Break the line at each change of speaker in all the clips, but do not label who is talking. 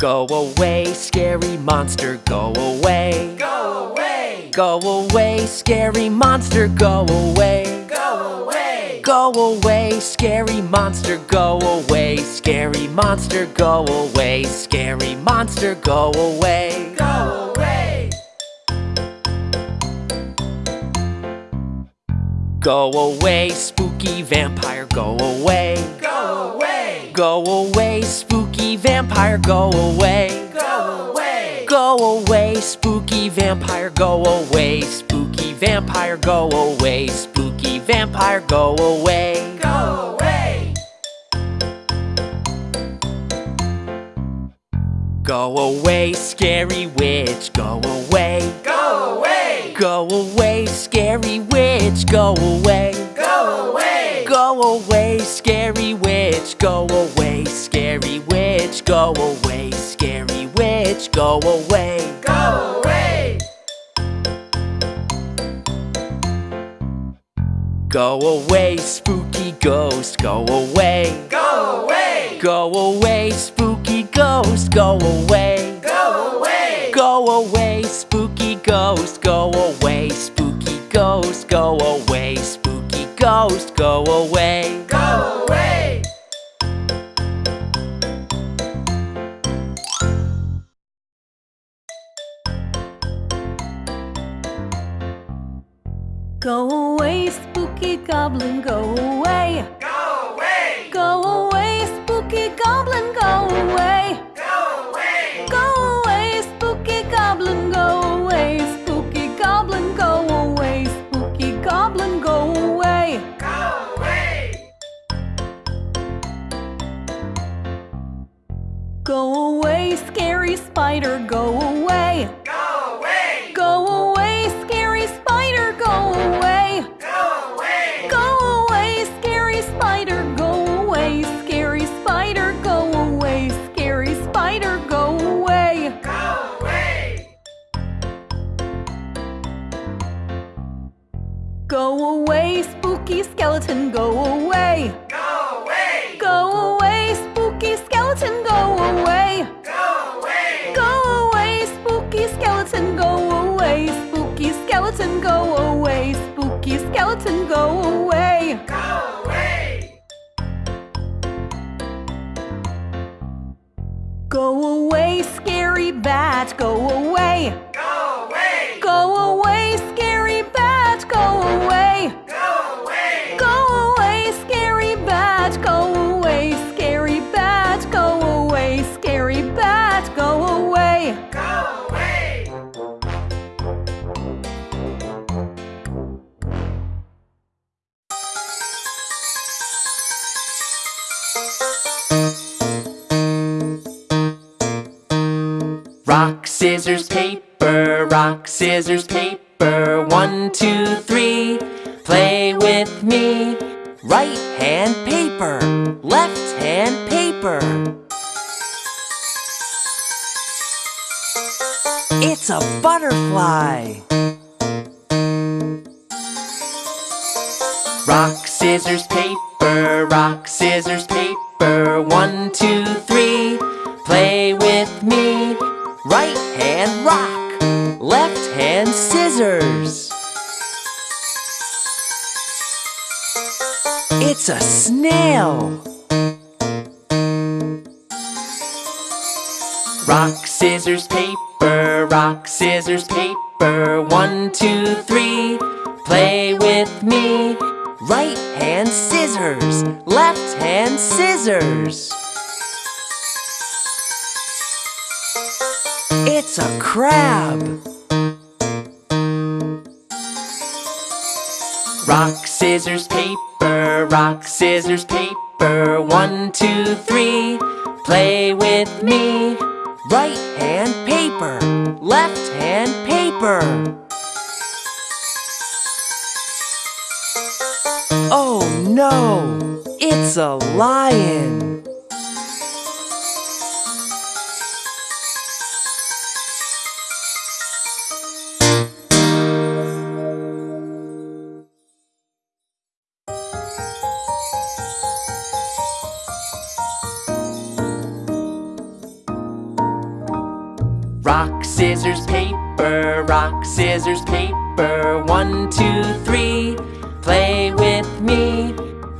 Go away, scary monster, go away.
Go away!
Go away, scary monster, go away.
Go away!
Go away, scary monster, go away. Scary monster, go away. Scary monster, go away.
Go away!
Go away, spooky vampire, go away.
Go away!
Go away, spooky vampire, go away.
Go away!
Go away, spooky vampire, go away. Spooky vampire, go away. Spooky vampire, go away.
Go away!
Go away, scary witch, go away.
Go away!
Go away, scary witch, go away.
Go away!
Go away, scary witch, go away. Scary witch, go away. Scary witch, go away.
Go away!
Go away, spooky ghost, go away.
Go away!
Go away, spooky ghost, go away.
Go away!
Go away, spooky ghost, go away. Spooky ghost, go away. Spooky ghost, go away.
Go away!
Goblin, go away.
Go away!
Go away, spooky goblin, go away.
Go away!
Go away, spooky goblin, go away. Spooky goblin, go away. Spooky goblin, go away.
Go away!
Go away, scary spider, go away. Skeleton, go away.
Scissors, paper, rock, scissors, paper. One, two, three. Play with me. Right hand paper, left hand paper. It's a butterfly. Rock, scissors, paper, rock, scissors, paper. One, two, three. Play with me. Right hand rock, left hand scissors. It's a snail. Rock, scissors, paper, rock, scissors, paper. One, two, three. Play with me. Right hand scissors, left hand scissors. It's a crab. Rock, scissors, paper, rock, scissors, paper. One, two, three. Play with me. Right hand paper, left hand paper. Oh no, it's a lion. Scissors, paper. One, two, three. Play with me.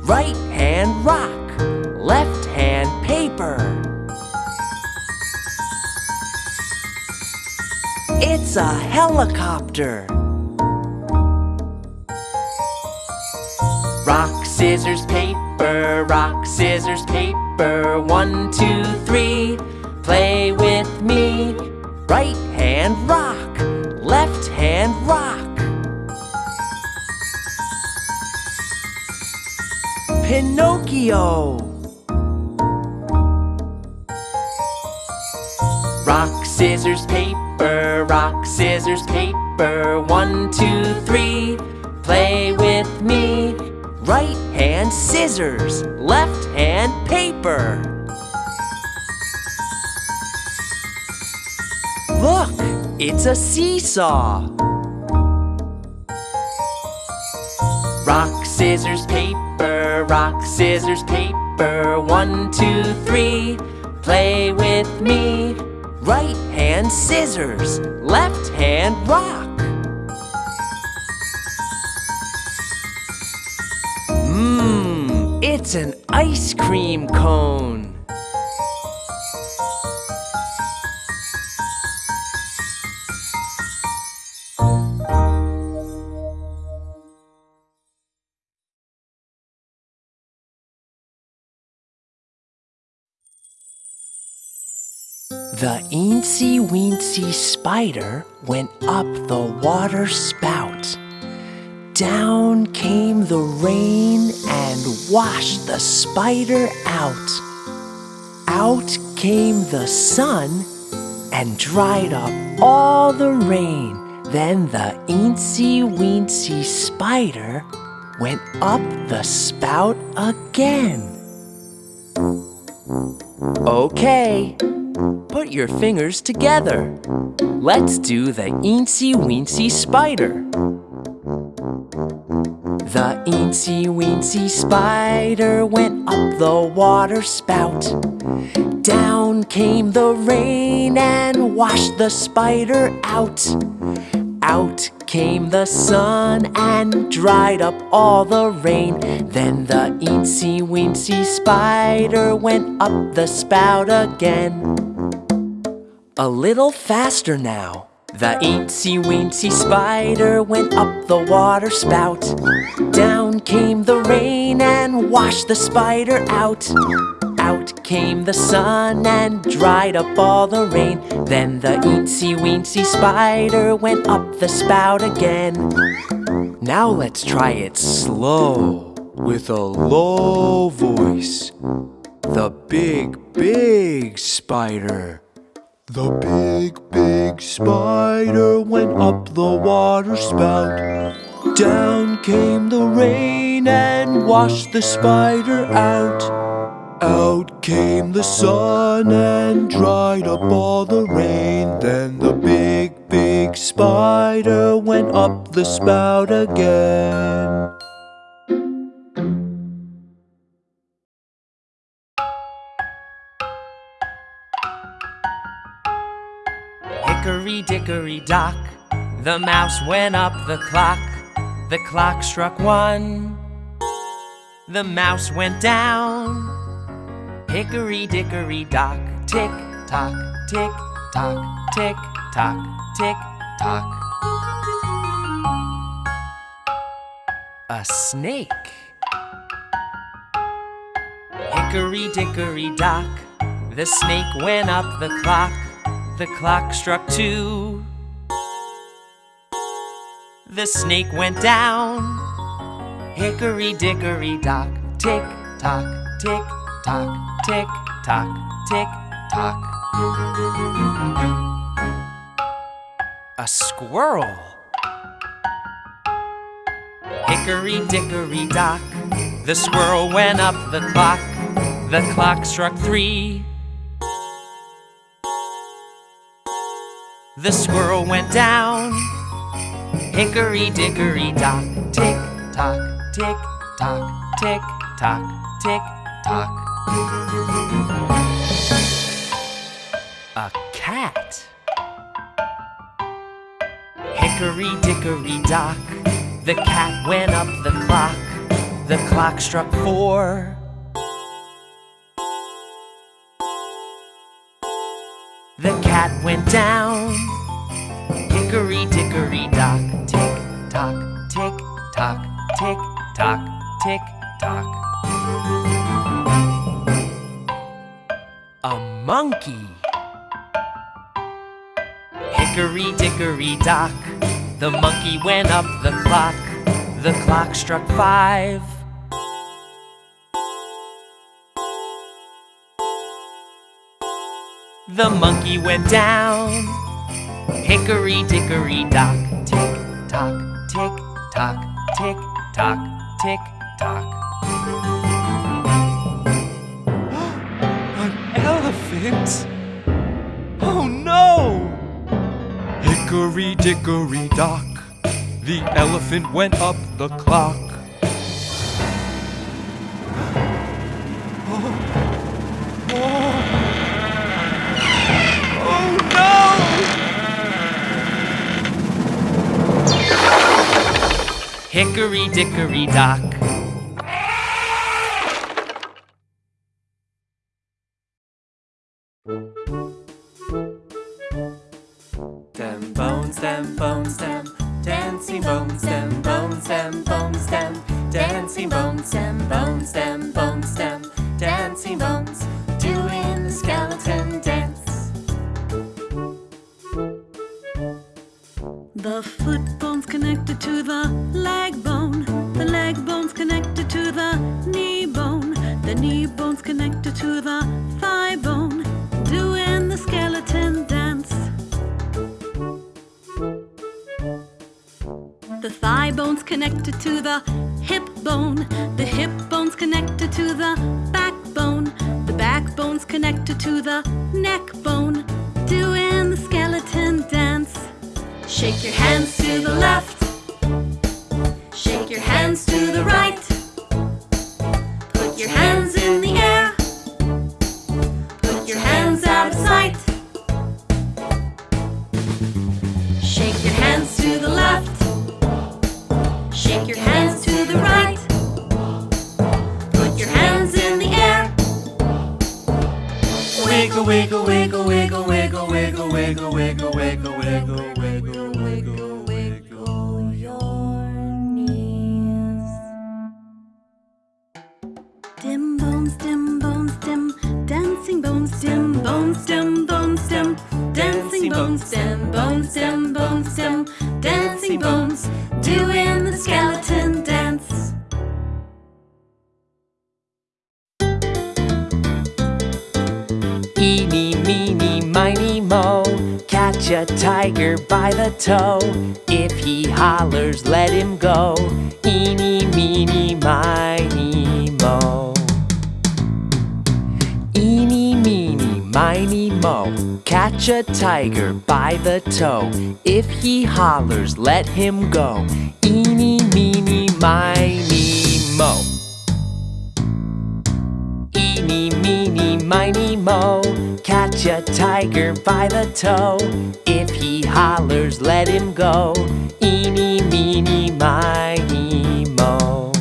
Right hand rock, left hand paper. It's a helicopter. Rock, scissors, paper, rock, scissors, paper. One, two, three. Play with me. Right hand rock, hand rock. Pinocchio. Rock, scissors, paper, rock, scissors, paper. One, two, three. Play with me. Right hand scissors, left hand paper. Look, it's a seesaw. Rock, scissors, paper, rock, scissors, paper. One, two, three. Play with me. Right hand scissors, left hand rock. Mmm, it's an ice cream cone. The eensy weensy spider went up the water spout. Down came the rain and washed the spider out. Out came the sun and dried up all the rain. Then the eensy weensy spider went up the spout again. Okay, put your fingers together. Let's do the eensy weensy spider. The eensy weensy spider went up the water spout. Down came the rain and washed the spider out. Out came the sun and dried up all the rain. Then the eensy weensy spider went up the spout again. A little faster now. The eensy weensy spider went up the water spout. Down came the rain and washed the spider out. Came the sun and dried up all the rain. Then the eensy weensy spider went up the spout again. Now let's try it slow with a low voice. The big, big spider. The big, big spider went up the water spout. Down came the rain and washed the spider out. Out came the sun and dried up all the rain. Then the big, big spider went up the spout again. Hickory dickory dock, the mouse went up the clock. The clock struck one, the mouse went down. Hickory dickory dock, tick tock, tick tock, tick tock, tick tock. A snake. Hickory dickory dock, the snake went up the clock. The clock struck two. The snake went down. Hickory dickory dock, tick tock, tick tock, tick tock, tick tock. A squirrel. Hickory dickory dock, the squirrel went up the clock. The clock struck three. The squirrel went down. Hickory dickory dock, tick tock, tick tock, tick tock, tick tock. A cat. Hickory dickory dock, the cat went up the clock. The clock struck four. The cat went down. Hickory dickory dock, tick tock, tick tock, tick tock, tick tock. A monkey. Hickory dickory dock, the monkey went up the clock. The clock struck five. The monkey went down. Hickory dickory dock, tick tock, tick tock, tick tock, tick tock.
Elephant? Oh no! Hickory dickory dock, the elephant went up the clock. Oh no!
Hickory dickory dock.
Wiggle, wiggle, wiggle, wiggle, wiggle, wiggle, wiggle, wiggle, wiggle,
the
toe. If he hollers, let him go. Eeny, meeny, miny, mo. Eeny, meeny, miny, mo. Catch a tiger by the toe. If he hollers, let him go. Eeny, meeny, miny, mo. Miny, mo. Catch a tiger by the toe. If he hollers, let him go. Eeny, meeny, miny, mo.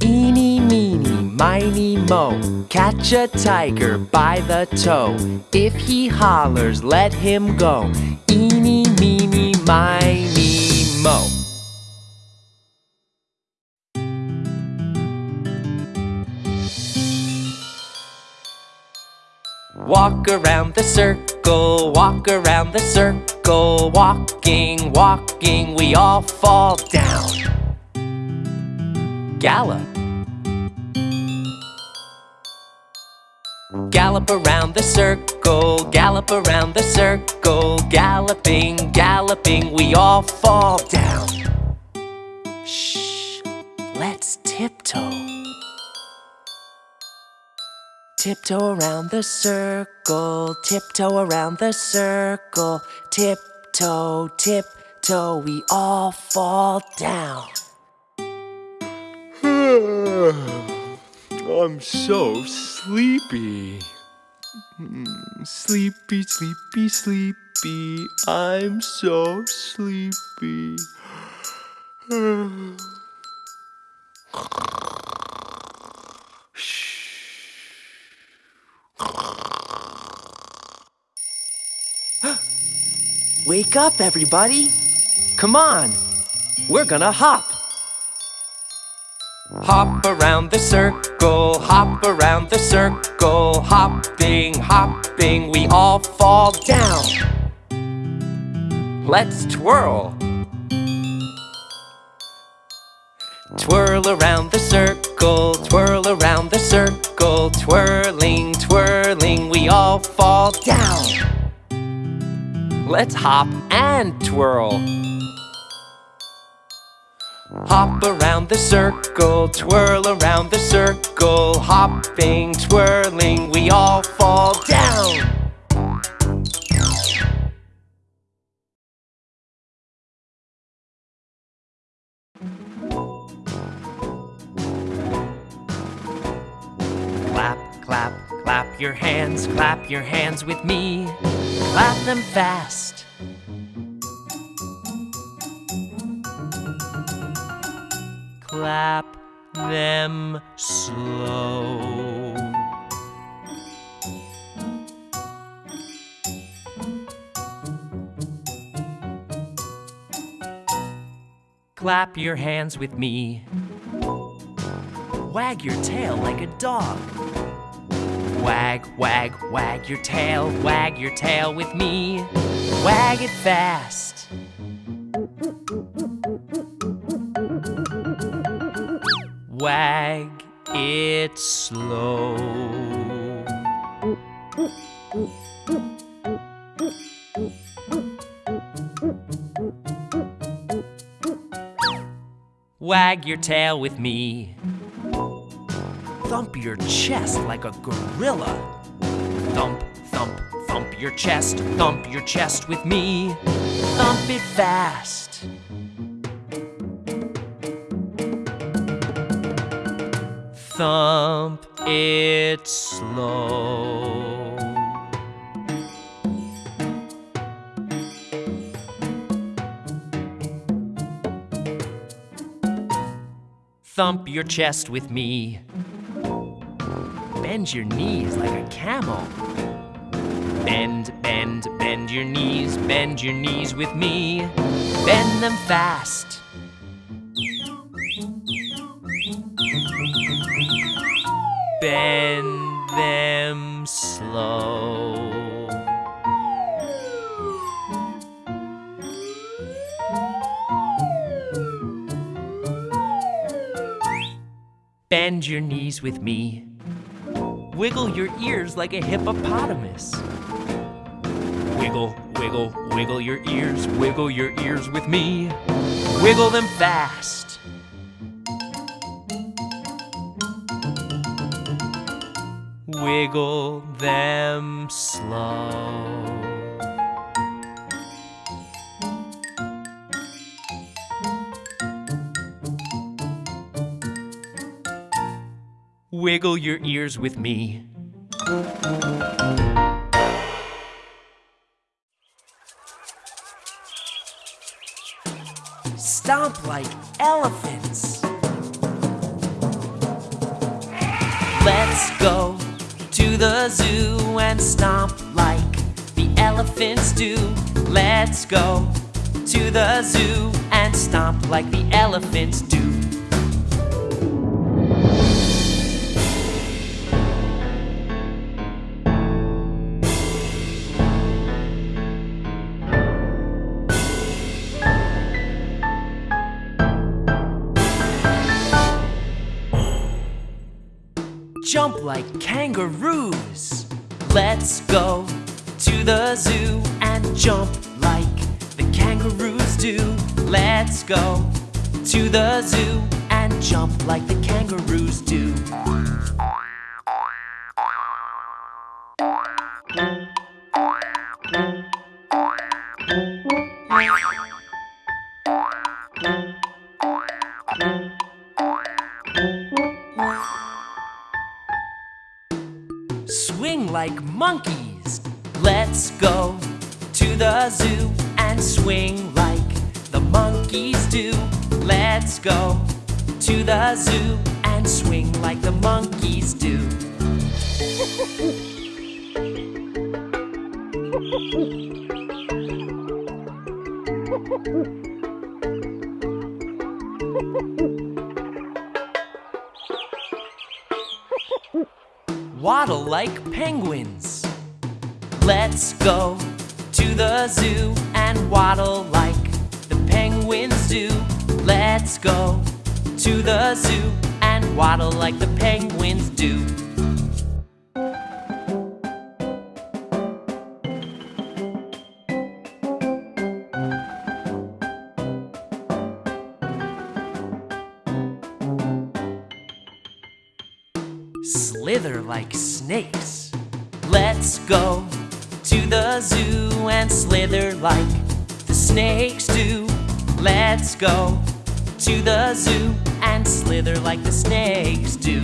Eeny, meeny, miny, mo. Catch a tiger by the toe. If he hollers, let him go. Eeny, meeny, miny, mo. Walk around the circle, walk around the circle, walking, walking, we all fall down. Gallop. Gallop around the circle, gallop around the circle, galloping, galloping, we all fall down. Shh, let's tiptoe. Tiptoe around the circle, tiptoe around the circle, tiptoe, tiptoe, we all fall down.
I'm so sleepy. Mm, Sleepy, sleepy, sleepy.
sleepy. I'm so sleepy. Wake up, everybody. Come on. We're gonna hop. Hop around the circle, hop around the circle, hopping, hopping, we all fall down. Let's twirl. Twirl around the circle, twirl around the circle, twirling, twirling, we all fall down. Let's hop and twirl. Hop around the circle, twirl around the circle, hopping, twirling, we all fall down. Clap, your hands, clap your hands with me. Clap them fast. Clap them slow. Clap your hands with me. Wag your tail like a dog. Wag, wag, wag your tail, wag your tail with me. Wag it fast. Wag it slow. Wag your tail with me. Thump your chest like a gorilla. Thump, thump, thump your chest, thump your chest with me. Thump it fast. Thump it slow. Thump your chest with me. Bend your knees like a camel. Bend, bend, bend your knees, bend your knees with me. Bend them fast. Bend them slow. Bend your knees with me. Wiggle your ears like a hippopotamus. Wiggle, wiggle, wiggle your ears, wiggle your ears with me. Wiggle them fast. Wiggle them slow. Wiggle your ears with me. Stomp like elephants. Let's go to the zoo and stomp like the elephants do. Let's go to the zoo and stomp like the elephants do. Like kangaroos. Let's go to the zoo and jump like the kangaroos do. Let's go to the zoo and jump like the kangaroos do. Go to the zoo and swing like the monkeys do. Waddle like penguins. Let's go to the zoo and waddle like the penguins do. Let's go to the zoo and waddle like the penguins do. Slither like snakes. Let's go to the zoo and slither like the snakes do. Let's go to the zoo and slither like the snakes do.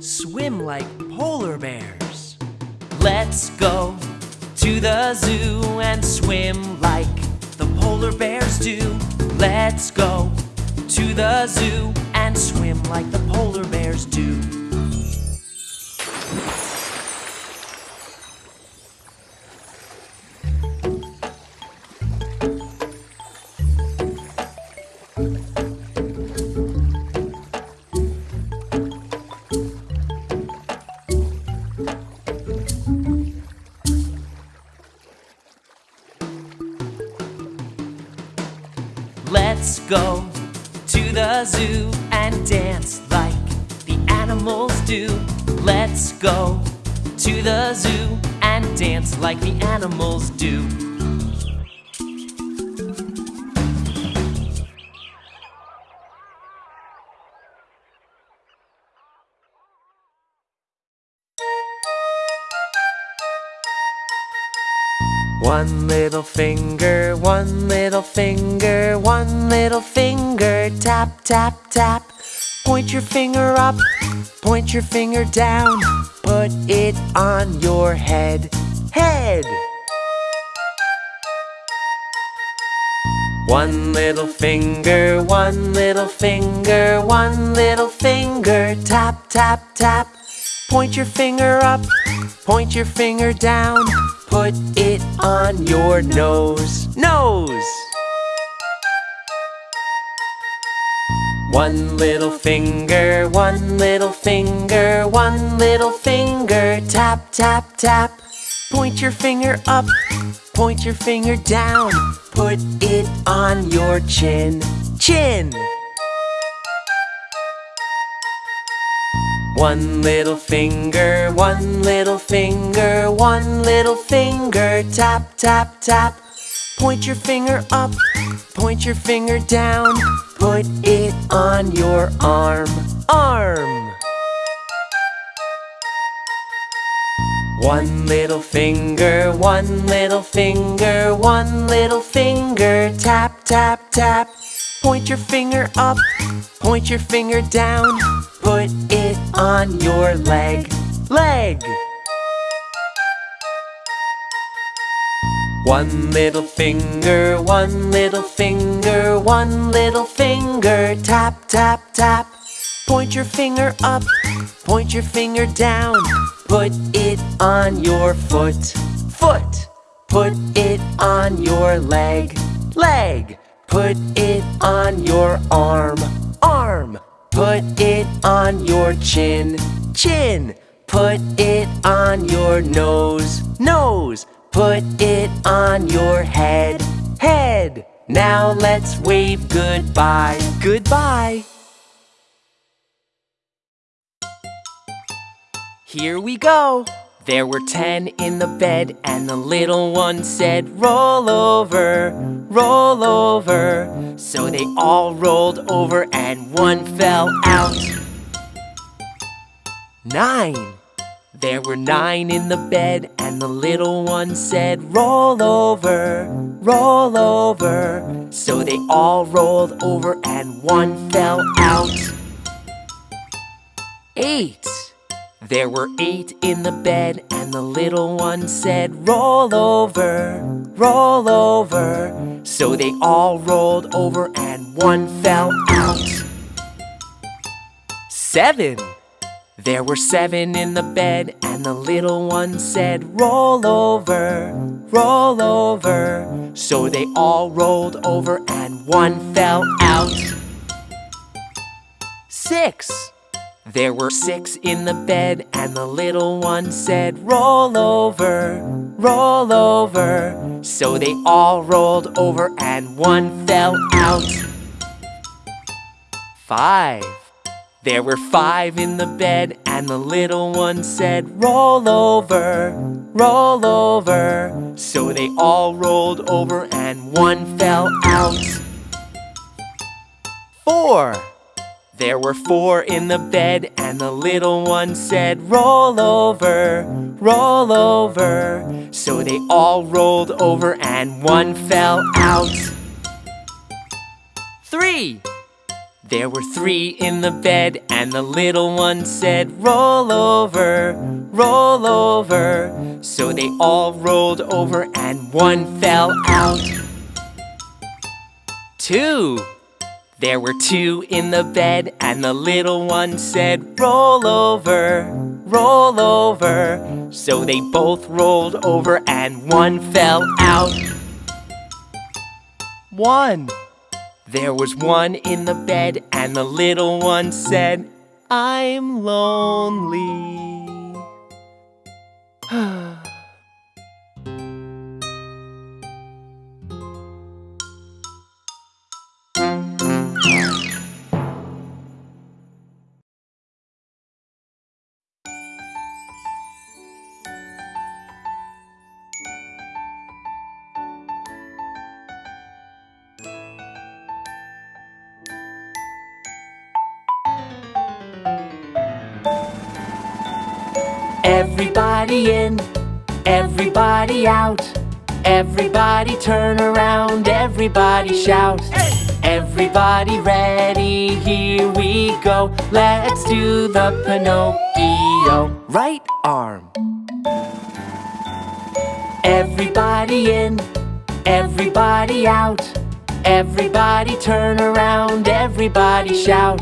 Swim like polar bears. Let's go to the zoo and swim like the polar bears do. Let's go to the zoo and swim like the polar bears do. Let's go to the zoo and dance like the animals do. Let's go to the zoo and dance like the animals do. Little finger, one little finger, one little finger, tap, tap, tap. Point your finger up, point your finger down, put it on your head, head. One little finger, one little finger, one little finger, tap, tap, tap. Point your finger up, point your finger down, put it on your nose, nose. One little finger, one little finger, one little finger, tap, tap, tap. Point your finger up, point your finger down, put it on your chin, chin. One little finger, one little finger, one little finger, tap, tap, tap. Point your finger up, point your finger down, put it on your arm, arm. One little finger, one little finger, one little finger, tap, tap, tap. Point your finger up, point your finger down, put it on your leg, leg. One little finger, one little finger, one little finger, tap, tap, tap. Point your finger up, point your finger down, put it on your foot, foot. Put it on your leg, leg. Put it on your arm, arm. Put it on your chin, chin. Put it on your nose, nose. Put it on your head, head. Now let's wave goodbye, goodbye. Here we go. There were ten in the bed, and the little one said, Roll over, roll over. So they all rolled over, and one fell out. Nine. There were nine in the bed, and the little one said, Roll over, roll over. So they all rolled over, and one fell out. Eight. There were eight in the bed, and the little one said, Roll over, roll over. So they all rolled over, and one fell out. Seven. There were seven in the bed, and the little one said, Roll over, roll over. So they all rolled over, and one fell out. Six. There were six in the bed, and the little one said, Roll over, roll over. So they all rolled over, and one fell out. Five. There were five in the bed, and the little one said, Roll over, roll over. So they all rolled over, and one fell out. Four. There were four in the bed, and the little one said, Roll over, roll over. So they all rolled over, and one fell out. Three. There were three in the bed, and the little one said, Roll over, roll over. So they all rolled over, and one fell out. Two. There were two in the bed, and the little one said, Roll over, roll over. So they both rolled over, and one fell out. One. There was one in the bed, and the little one said, I'm lonely. Everybody out. Everybody turn around, everybody shout. Everybody ready, here we go. Let's do the Pinocchio. Right arm. Everybody in, everybody out. Everybody turn around, everybody shout.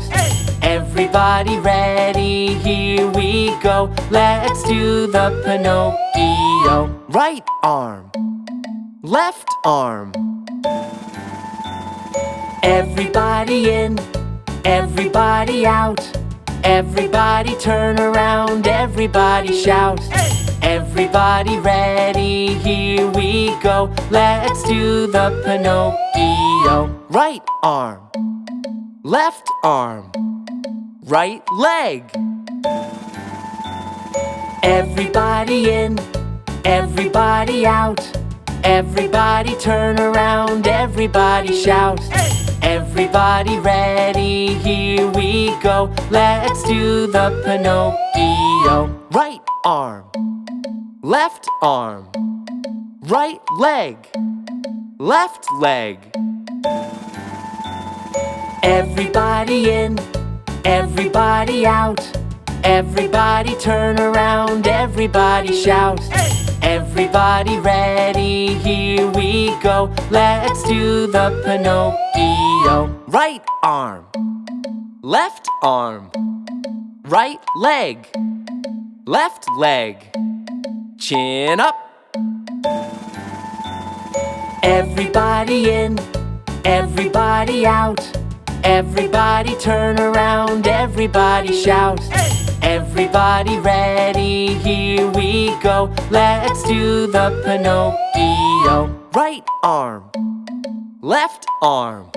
Everybody ready, here we go. Let's do the Pinocchio. Right arm, left arm. Everybody in, everybody out. Everybody turn around, everybody shout. Everybody ready, here we go. Let's do the Pinocchio. Right arm, left arm, right leg. Everybody in, everybody out. Everybody turn around, everybody shout. Everybody ready, here we go. Let's do the Pinocchio. Right arm, left arm, right leg, left leg. Everybody in, everybody out. Everybody turn around, everybody shout. Everybody ready, here we go. Let's do the Pinocchio. Right arm, left arm, right leg, left leg. Chin up. Everybody in, everybody out. Everybody turn around, everybody shout. Everybody ready, here we go. Let's do the Pinocchio. Right arm, left arm,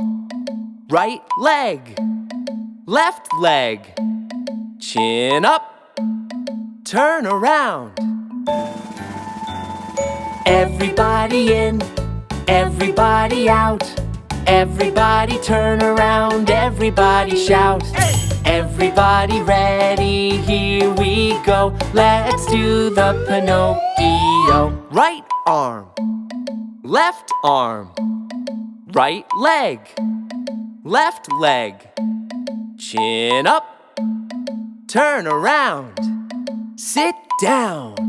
right leg, left leg. Chin up, turn around. Everybody in, everybody out. Everybody turn around, everybody shout. Everybody ready, here we go. Let's do the Pinocchio. Right arm, left arm, right leg, left leg. Chin up, turn around, sit down.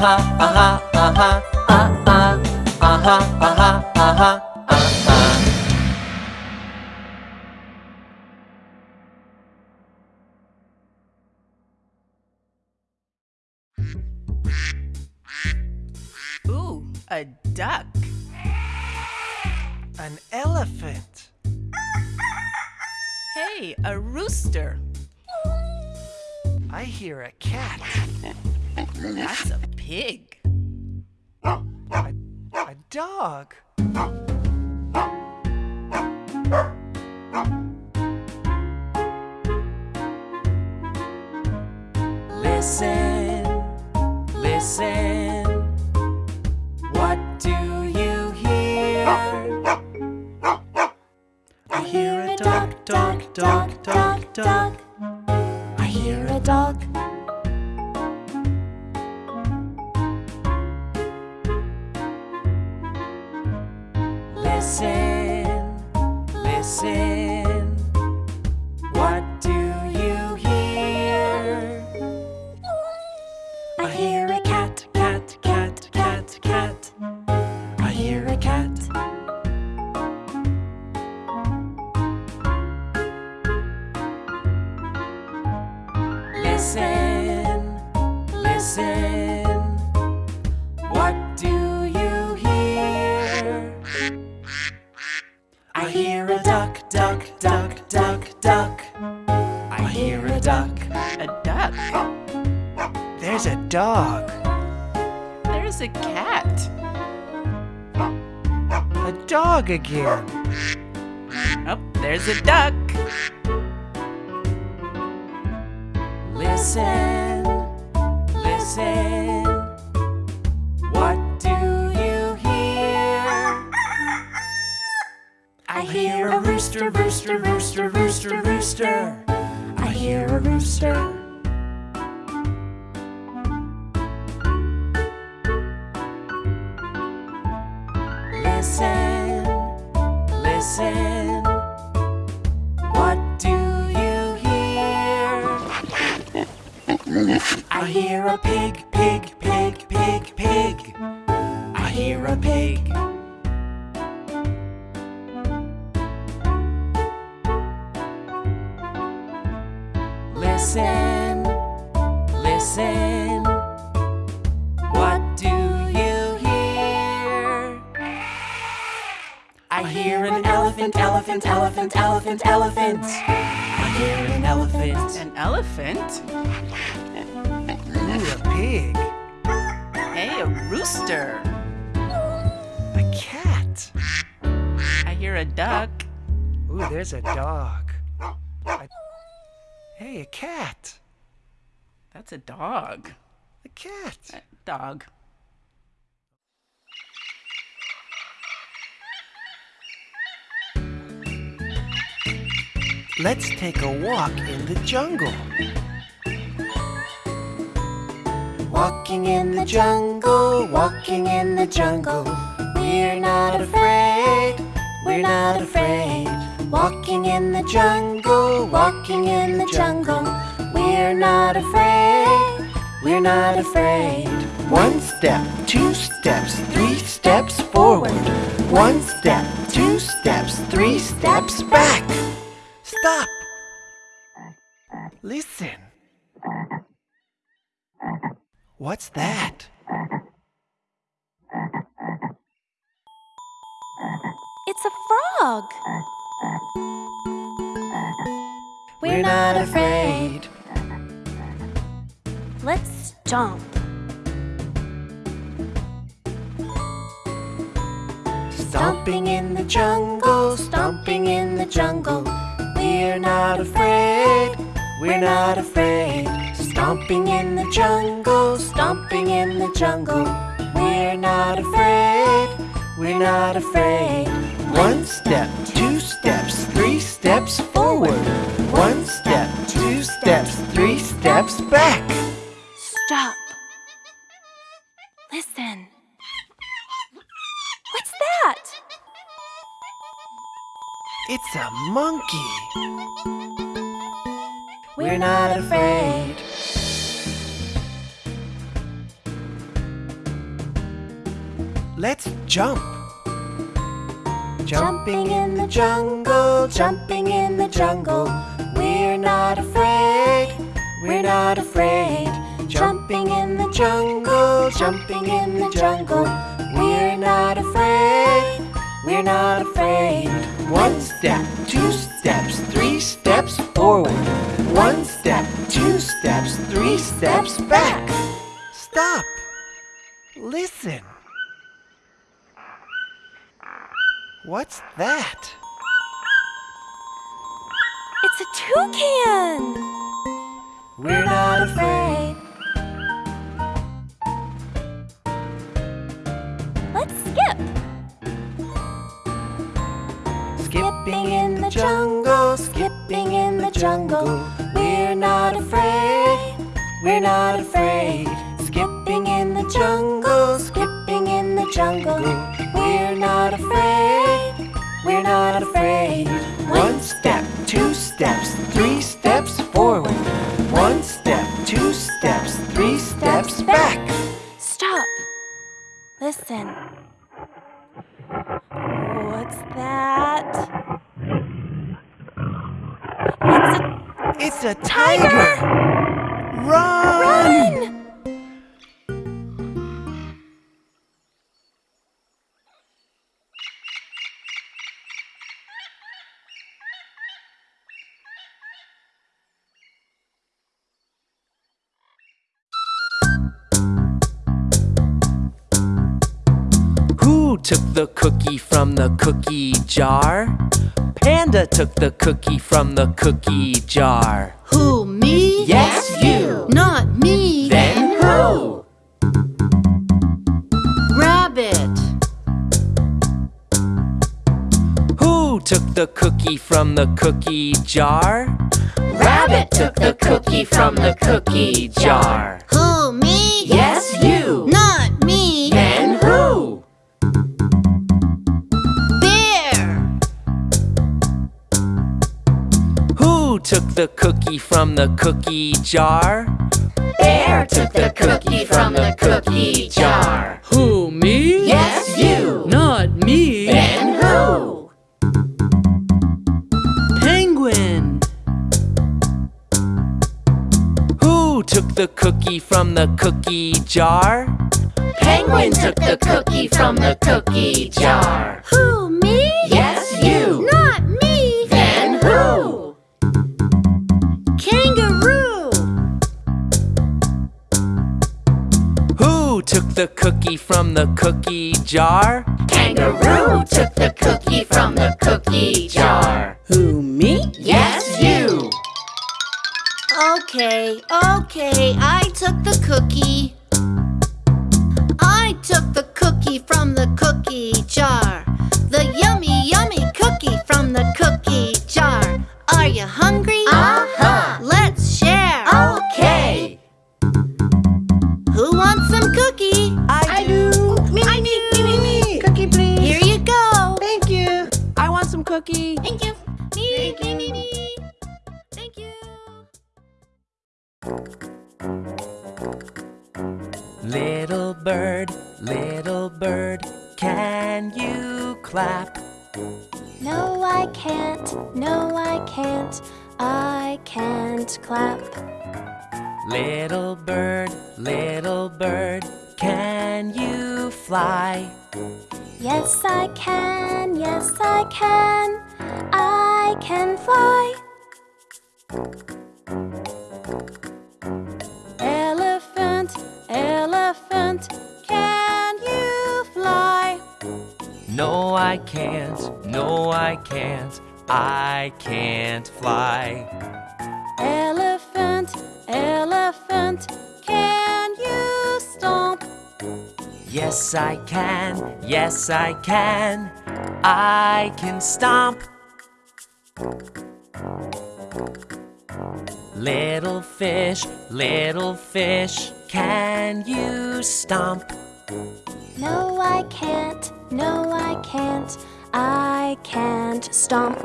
Uh-huh, uh-huh, uh-huh, uh-uh, uh-huh, uh-huh, uh-huh, uh-uh.
Ooh, a duck.
An elephant.
Hey, a rooster.
I hear a cat.
That's a pig.
A, a dog.
Listen, listen. What do you hear?
I hear a dog, dog, dog, dog, dog.
I hear a dog.
Listen,
I hear a duck, duck, duck, duck, duck. I hear a duck.
A duck.
There's a dog.
There's a cat.
A dog again.
Oh, there's a duck.
Listen, hear
a rooster, rooster, rooster, rooster, rooster. I hear a rooster.
Listen, listen. What do you hear?
I hear a pig, pig, pig, pig, pig. I hear a pig. Elephant, elephant, elephant, elephant, elephant. I hear an elephant.
An elephant.
Ooh, a pig.
Hey, a rooster.
A cat.
I hear a duck.
Ooh, there's a dog. A- hey, a cat.
That's a dog.
A cat.
Uh, Dog.
Let's take a walk in the jungle. Walking in the jungle, walking in the jungle. We're not afraid, we're not afraid. Walking in the jungle, walking in the jungle. We're not afraid, we're not afraid. One step, two steps, three steps forward. One step, two steps, three steps back. Stop! Listen. What's that?
It's a frog.
We're not afraid.
Let's jump.
Stomping in the jungle, stomping in the jungle. We're not afraid, we're not afraid. Stomping in the jungle, stomping in the jungle. We're not afraid, we're not afraid. One step, two steps, three steps forward. One step, two steps, three steps back. It's a monkey. We're not afraid. Let's jump. Jumping in the jungle, jumping in the jungle. We're not afraid, we're not afraid. Jumping in the jungle, jumping in the jungle. We're not afraid, we're not afraid. One step, two steps, three steps forward. One step, two steps, three steps back.
It's a It's a
tiger! Run!
run!
Took the cookie from the cookie jar? Panda took the cookie from the cookie jar.
Who, me?
Yes, you.
Not me.
Then who?
Rabbit.
Who took the cookie from the cookie jar? Rabbit took the cookie from the cookie jar.
Who, me?
Yes, took the cookie from the cookie jar? Bear took the cookie from the cookie jar.
Who, me?
Yes, you.
Not me.
Then who?
Penguin.
Who took the cookie from the cookie jar? Penguin took the cookie from the cookie jar.
Who, me?
Took the cookie from the cookie jar? Kangaroo took the cookie from the cookie jar.
Who, me?
Yes, you.
Okay, okay, I took the cookie. I took the cookie from the cookie jar. The yummy, yummy cookie from the cookie jar. Are you hungry?
Uh-huh.
Cookie?
I do. Me, me, me, me, me. Cookie, please.
Here you go.
Thank you.
I want some cookie.
Thank you. Me, me, me, me. Thank you.
Little bird, little bird, can you clap?
No, I can't. No, I can't. I can't clap.
Little bird, little bird, can you fly?
Yes, I can. Yes, I can. I can fly.
Elephant, elephant, can you fly?
No, I can't, no, I can't, I can't fly.
Elephant, elephant, can you stomp?
Yes, I can, yes, I can, I can stomp. Little fish, little fish, can you stomp?
No, I can't. No, I can't. I can't stomp.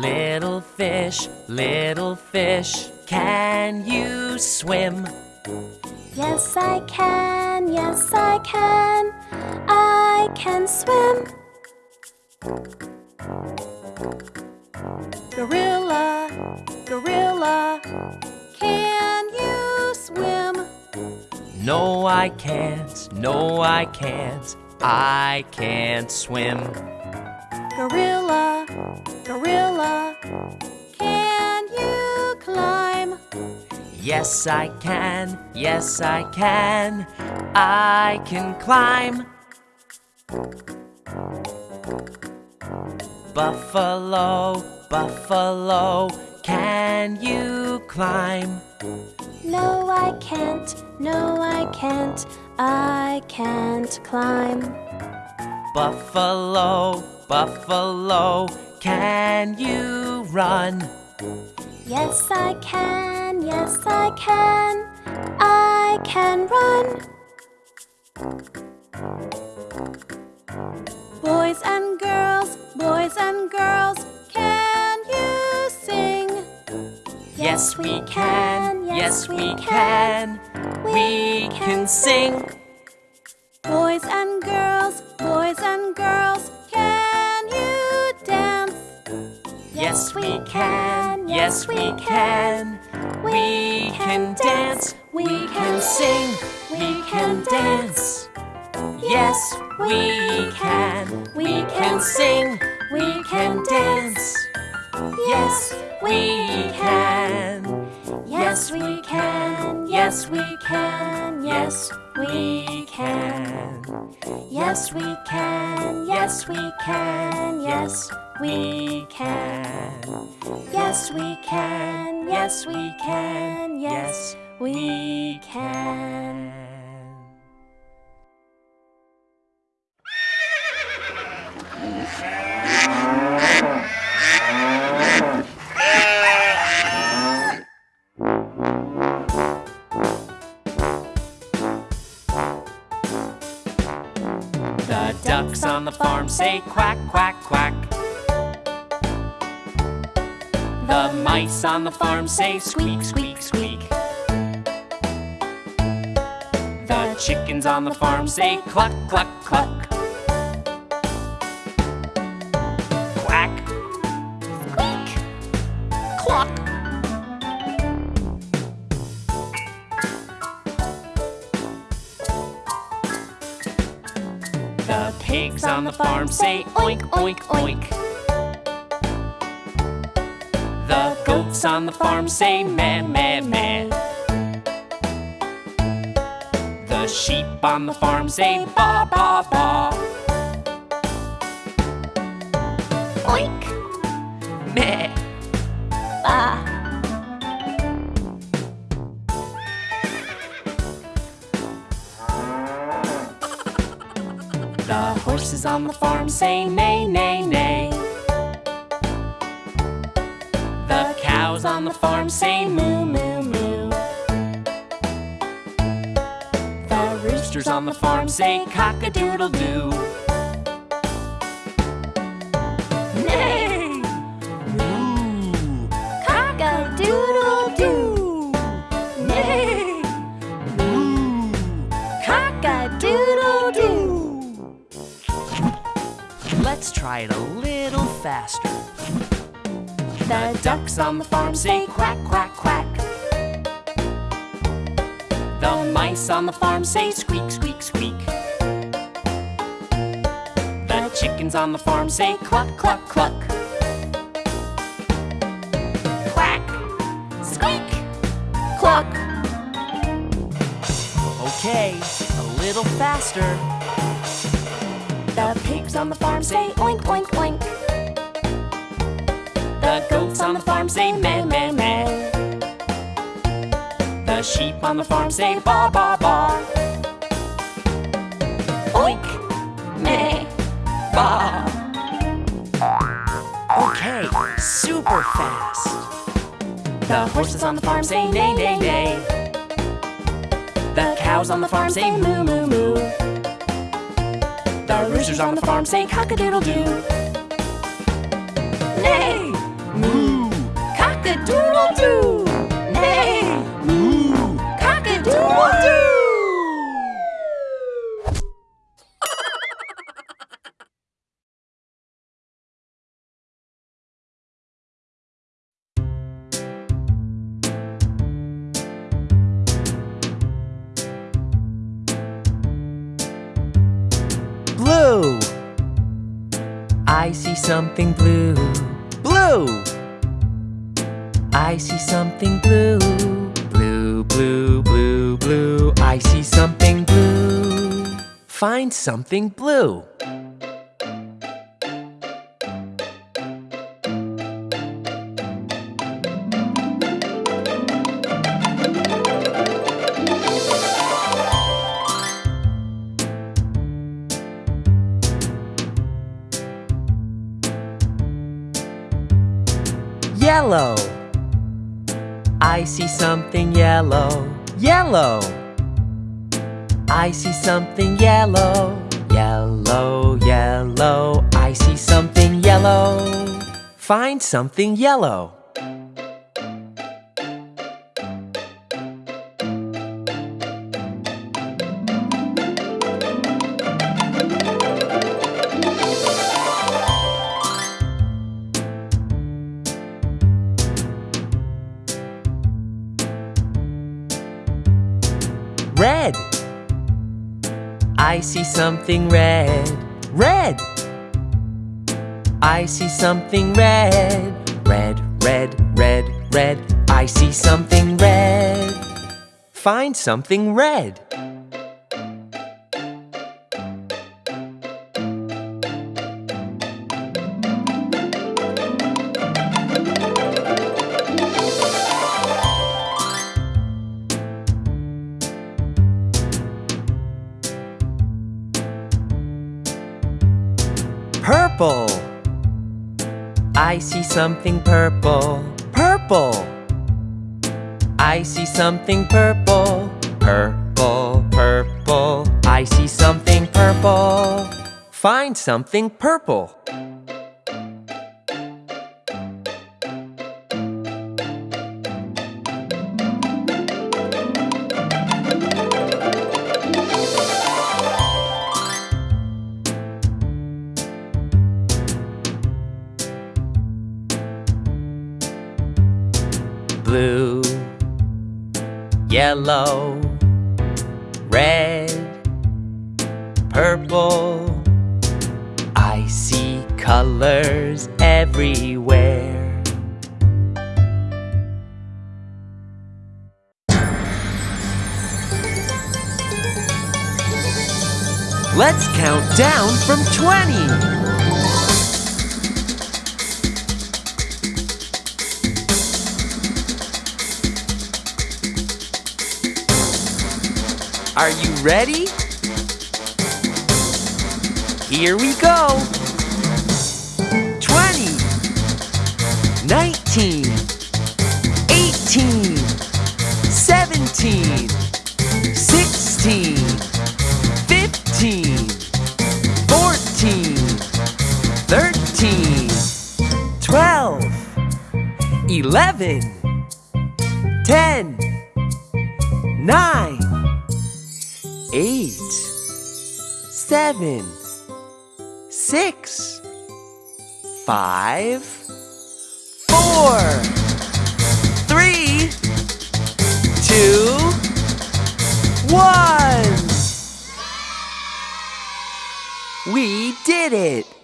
Little fish, little fish, can you swim?
Yes, I can. Yes, I can. I can swim.
Gorilla, gorilla, can you swim?
No, I can't, no, I can't, I can't swim.
Gorilla, gorilla, can you climb?
Yes, I can, yes, I can, I can climb. Buffalo, buffalo, can you climb?
No, I can't. No, I can't. I can't climb.
Buffalo, buffalo, can you run?
Yes, I can. Yes, I can. I can run.
Boys and girls, boys and girls, can you sing?
Yes, we can, yes, we can, we can sing.
Boys and girls, boys and girls,
Yes, we can, yes, we can, we can dance, we can sing, we can dance. Yes, we can, we can sing, we can dance. Yes, we can. Yes, we can. Yes, we can. Yes, we can. Yes, we can. Yes, we can. Yes, we can. Yes, we can. Yes, we can. Yes, we can. The ducks on the farm say quack, quack, quack. The mice on the farm say squeak, squeak, squeak. The chickens on the farm say cluck, cluck, cluck. Quack, cluck. The pigs on the farm say oink, oink, oink. The goats on the farm say meh, meh, meh. The sheep on the farm say ba, ba, ba. Oink. Meh. Bah. The horses on the farm say neigh, neigh, neigh. On the farm say moo, moo, moo. The roosters on the farm say cock-a-doodle-doo. Neigh! Moo!
Cock-a-doodle-doo.
Neigh! Moo!
Cock-a-doodle-doo.
Let's try it a little faster.
The
Ducks on the farm say quack, quack, quack. The mice on the farm say squeak, squeak, squeak. The chickens on the farm say cluck, cluck, cluck. Quack, squeak, cluck. Okay, a little faster.
The pigs on the farm say oink, oink, oink.
Farm say meh, meh, meh. The sheep on the farm say ba, ba, ba. Oink, meh, ba. Okay, super fast. The horses on the farm say neigh, neigh, neigh. The cows on the farm say moo, moo, moo. The roosters on the farm say cock-a-doodle-doo. Neigh! I see something blue. Blue, blue, blue, blue. I see something blue. Find something blue. I see something yellow. Yellow. I see something yellow. Yellow, yellow. I see something yellow. Find something yellow. Something red. Red. I see something red. Red, red, red, red. I see something red. Find something red. Something purple. Purple. I see something purple. Purple, purple. I see something purple. Find something purple. Yellow, red, purple. I see colors everywhere. Let's count down from 20. Are you ready? Here we go. 20, 19, 7, 6, 5, 4, 3, 2, 1. We did it!